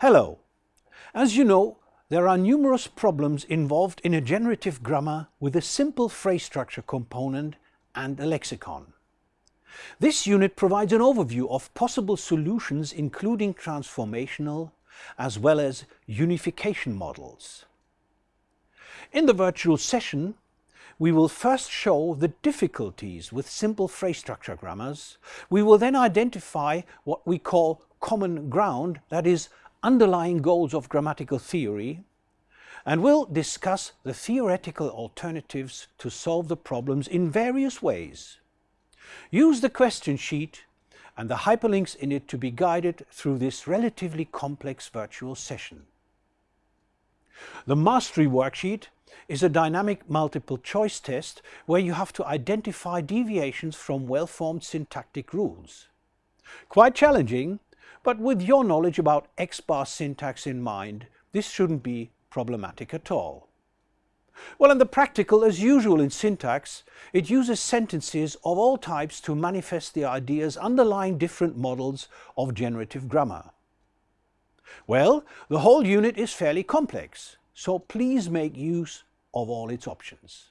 Hello. As you know, there are numerous problems involved in a generative grammar with a simple phrase structure component and a lexicon. This unit provides an overview of possible solutions including transformational as well as unification models. In the virtual session, we will first show the difficulties with simple phrase structure grammars. We will then identify what we call common ground, that is, underlying goals of grammatical theory, and we'll discuss the theoretical alternatives to solve the problems in various ways. Use the question sheet and the hyperlinks in it to be guided through this relatively complex virtual session. The Mastery Worksheet is a dynamic multiple choice test where you have to identify deviations from well-formed syntactic rules. Quite challenging, but with your knowledge about X-bar syntax in mind, this shouldn't be problematic at all. Well, in the practical, as usual in syntax, it uses sentences of all types to manifest the ideas underlying different models of generative grammar. Well, the whole unit is fairly complex, so please make use of all its options.